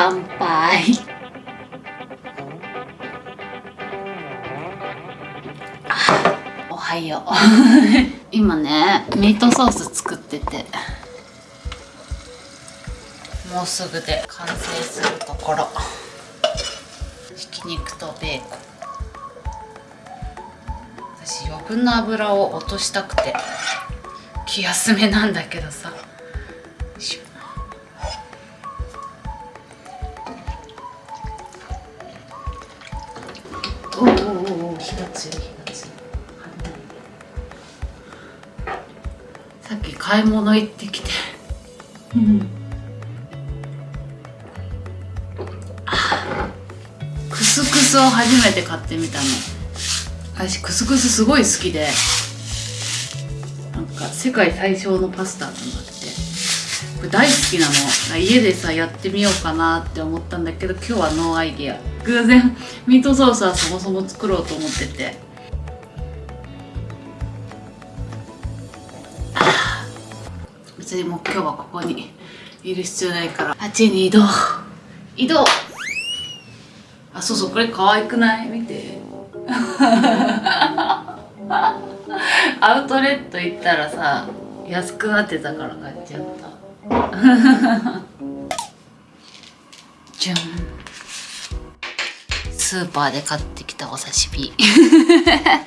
乾杯。おはよう。今ねミートソース作ってて。もうすぐで完成するところ。ひき肉とベーコン。私余分な油を落としたくて。気休めなんだけどさ。火が強い火が強いさっき買い物行ってきて。うん。クスクスを初めて買ってみたの。私クスクスすごい好きで。なんか世界最小のパスタなんだってこれ大好きなの。家でさやってみようかなって思ったんだけど今日は no idea。偶然ミートソースはそもそも作ろうと思ってて。別にもう今日はここにいる必要ないから。あっちに移動移動。あそうそうこれ可愛くない？見て。アウトレット行ったらさ安くなってたから買っちゃった。じゃん。スーパーで買ってきたお刺身。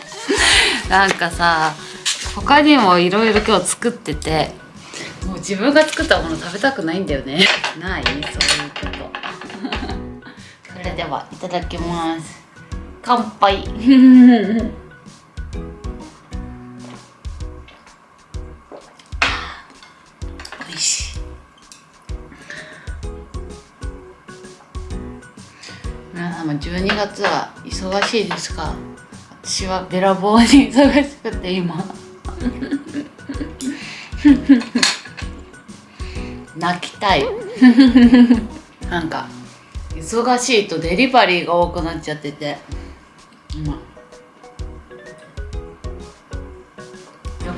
なんかさ他にもいろいろ今日作っててもう自分が作ったもの食べたくないんだよね。ない？そういうこと。それではいただきます。乾杯。月は忙しいですか？私はべらぼうに忙しくて今。泣きたい。なんか忙しいとデリバリーが多くなっちゃってて。今よ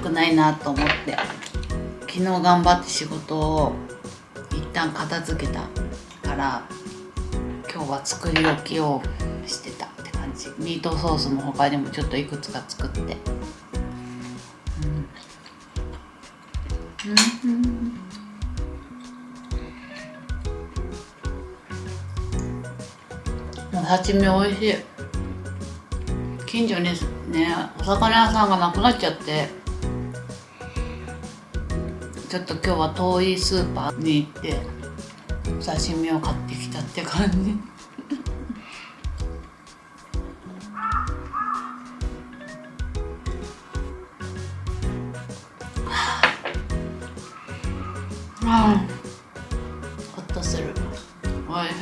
くないなと思って。昨日頑張って仕事を一旦片付けたから今日は作り置きをしてたって感じ。ミートソースも他にもちょっといくつか作って。うん、うん。お刺身美味しい近所にねお魚屋さん。がなくなっちゃってちょっと今日は遠いスーパーに行ってお刺身を買ってきたって感じあほっとする。おいしい。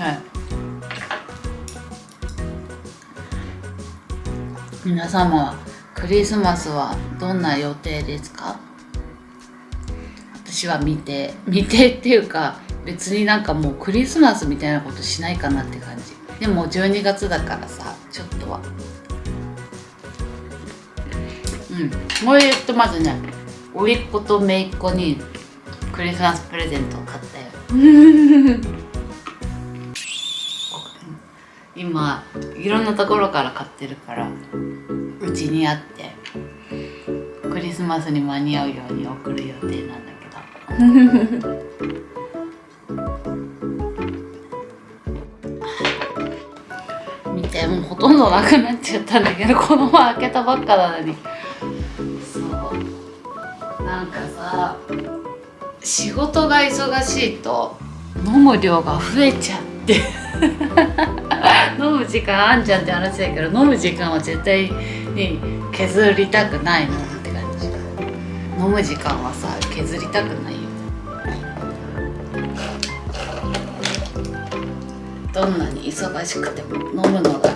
皆様はクリスマスはどんな予定ですか？私は未定未定っていうか別になんかもうクリスマスみたいなことしないかなって感じ。でも12月だからさちょっとは。うん。もう言ってまずね甥っ子と姪っ子にクリスマスプレゼントを買ったよ。今いろんなところから買ってるからうちにあってクリスマスに間に合うように送る予定なんだけど。見てもうほとんどなくなっちゃったんだけどこの前開けたばっかなのに。そう。なんかさ仕事が忙しいと飲む量が増えちゃって。飲む時間あんじゃんって話だけど飲む時間は絶対に削りたくないのって感じ。飲む時間はさ削りたくないよどんなに忙しくても飲むのが。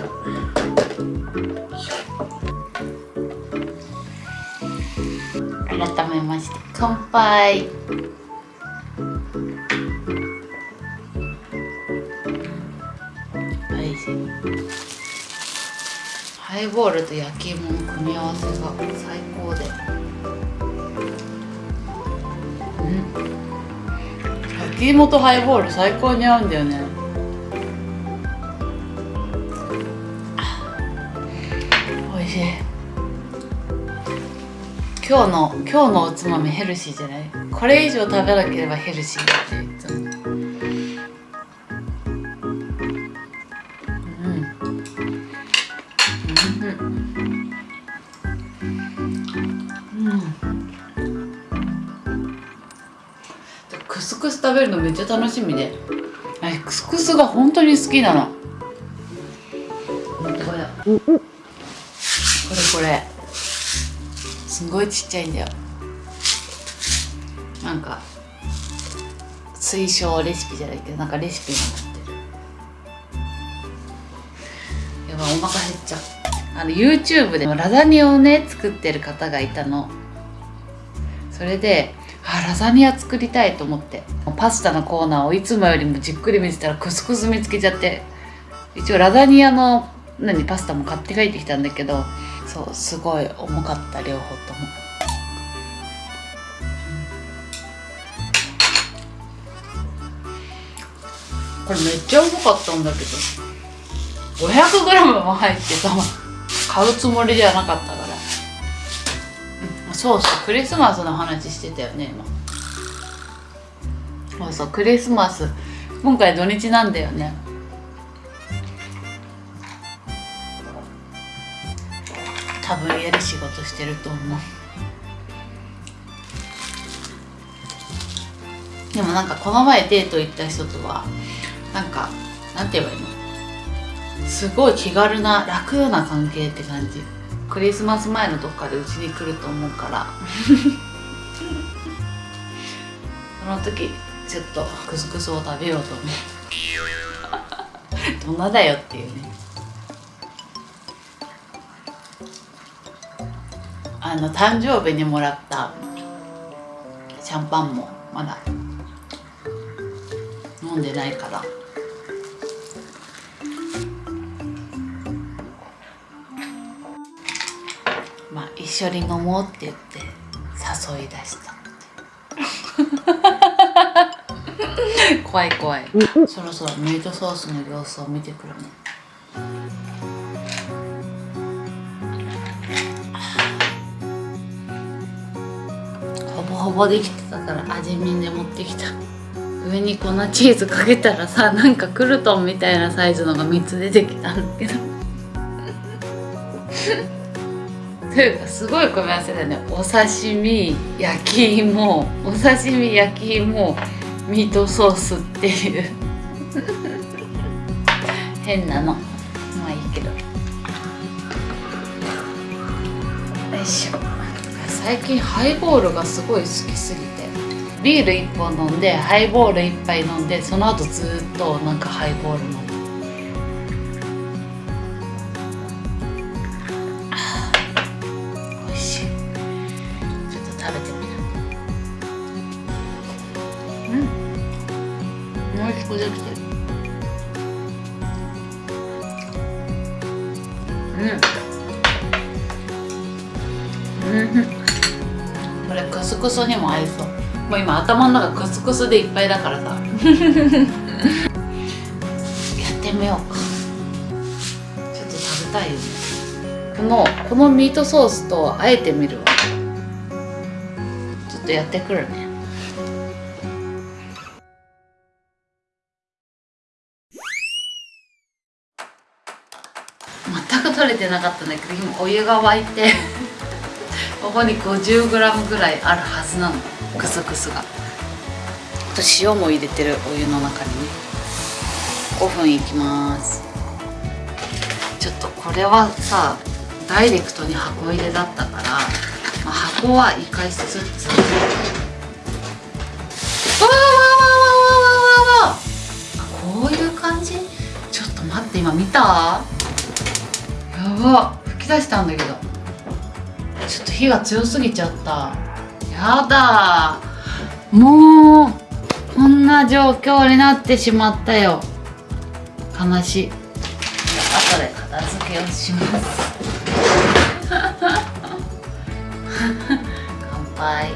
改めまして乾杯。ボールと焼き芋の組み合わせが最高で。うん。焼き芋とハイボール最高に合うんだよね。おいしい。今日の今日のおつまみヘルシーじゃない？これ以上食べなければヘルシーってスクス食べるのめっちゃ楽しみで。クスクスが本当に好きなの。これ。これこれ。すごいちっちゃいんだよ。なんか推奨レシピじゃないけどなんかレシピになってる。やばいお腹減っちゃう。あの YouTube でラザニをね作ってる方がいたの。それでラザニア作りたいと思って。パスタのコーナーをいつもよりもじっくり見てたらクスクス見つけちゃって。一応ラザニアの何パスタも買って帰ってきたんだけど。そうすごい重かった両方とも。これめっちゃ重かったんだけど。500g も入ってさ買うつもりではなかった、そうそうクリスマスの話してたよね今。そうそうクリスマス。今回土日なんだよね。多分家で仕事してると思う。でもなんかこの前デート行った人とはなんかなんて言えばいいの？すごい気軽な楽な関係って感じ。クリスマス前のどっかでうちに来ると思うから。その時ちょっとクスクスを食べようと思う。どんなだよっていうね。あの誕生日にもらったシャンパンもまだ飲んでないから緒に飲もうって言って誘い出した。怖い怖い。そろそろミートソースの様子を見てくるね。ほぼほぼできてたから味見で持ってきた。上に粉チーズかけたらさなんかクルトンみたいなサイズのが3つ出てきたんだけど。というかすごい組み合わせだよね。お刺身焼き芋。お刺身焼き芋ミートソースっていう。変なの。まあいいけど。よいしょ。最近ハイボールがすごい好きすぎて。ビール1本飲んでハイボール1杯飲んでその後ずっとなんかハイボール飲むあこれクスクスにも合いそう。もう今頭の中クスクスでいっぱいだからさ。やってみようか。ちょっと食べたいよね。このこのミートソースとあえてみるわ。ちょっとやってくるね。全く取れてなかったんだけど今お湯が沸いて。ここに 50g ぐらいあるはずなの。クスクスが。あと塩も入れてるお湯の中にね。5分いきます。ちょっとこれはさダイレクトに箱入れだったから、まあ、箱は生かしつつわーわーわーわーわーわーわーわーこういう感じ？ちょっと待って今見た？やば。吹き出したんだけどちょっと火が強すぎちゃった。やだ。もうこんな状況になってしまったよ。悲しい。後で片付けをします。乾杯。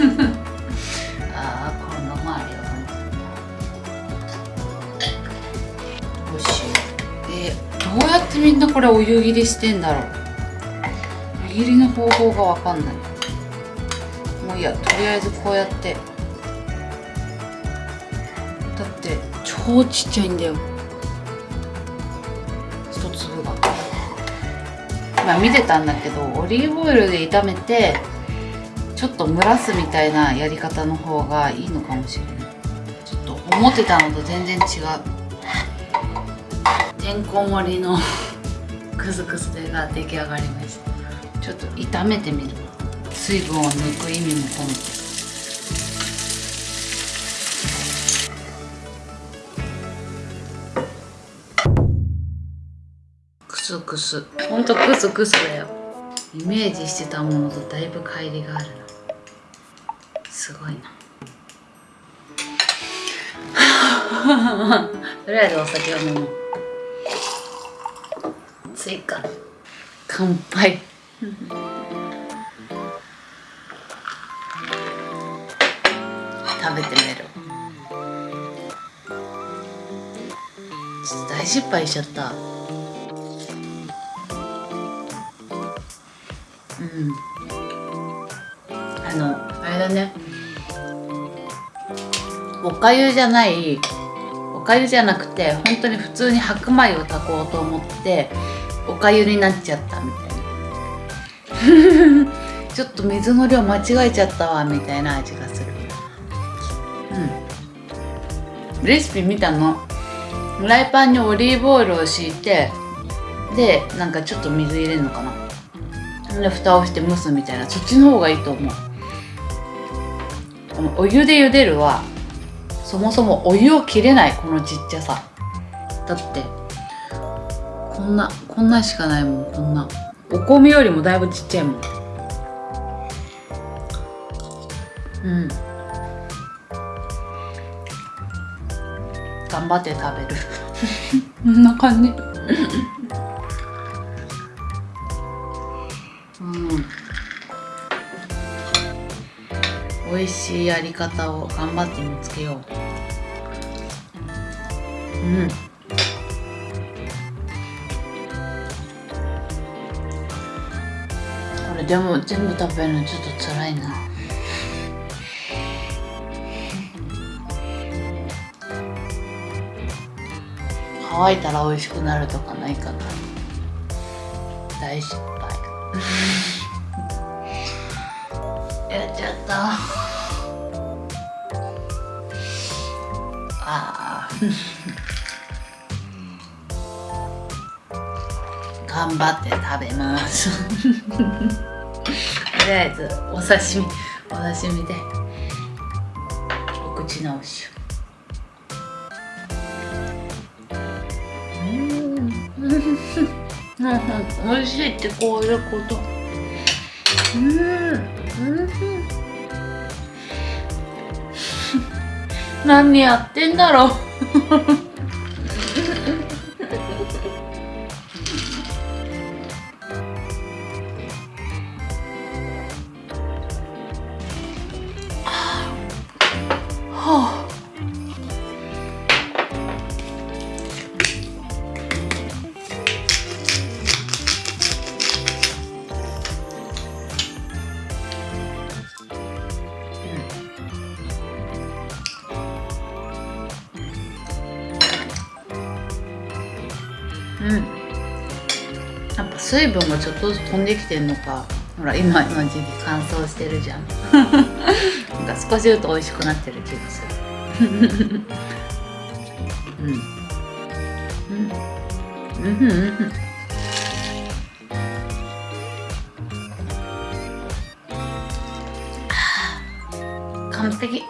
ああこの周りはどうし。ようえどうやってみんなこれお湯切りしてんだろう。湯切りの方法がわかんない。もういいやとりあえずこうやって。だって超ちっちゃいんだよ。一粒が。まあ見てたんだけどオリーブオイルで炒めてちょっと蒸らすみたいなやり方の方がいいのかもしれない。ちょっと思ってたのと全然違う。てんこ盛りの クスクスでが出来上がりました。ちょっと炒めてみる。水分を抜く意味も込めて。クスクス。ほんとクスクスだよ。イメージしてたものとだいぶ乖離があるな。すごいな。とりあえずお酒を飲もう。追加乾杯食べてみる大失敗しちゃった。うん。あのあれだね。おかゆじゃないおかゆじゃなくて本当に普通に白米を炊こうと思っておかゆになっちゃったみたいな。ちょっと水の量間違えちゃったわみたいな味がする。うん。レシピ見たの？フライパンにオリーブオイルを敷いてでなんかちょっと水入れるのかな。で蓋をして蒸すみたいな。そっちの方がいいと思う。このお湯で茹でるはそもそもお湯を切れないこのちっちゃさ。だってこんなこんなしかないもんこんな。お米よりもだいぶちっちゃいもん。うん。頑張って食べる。こんな感じ。うん。美味しいやり方を頑張って見つけよう。うんでも全部食べるのちょっと辛いな。乾いたら美味しくなるとかないかな。大失敗。やっちゃった。あー。頑張って食べます。りあえずお刺身お刺身でお口直しうん。美味しいってこういうこと。うん。うん。何やってんだろう。水分がちょっとずつ飛んできてんのか。ほら今の時期乾燥してるじゃん。なんか少しずつ美味しくなってる気がする。うん。うん。うん。うん。うん。完璧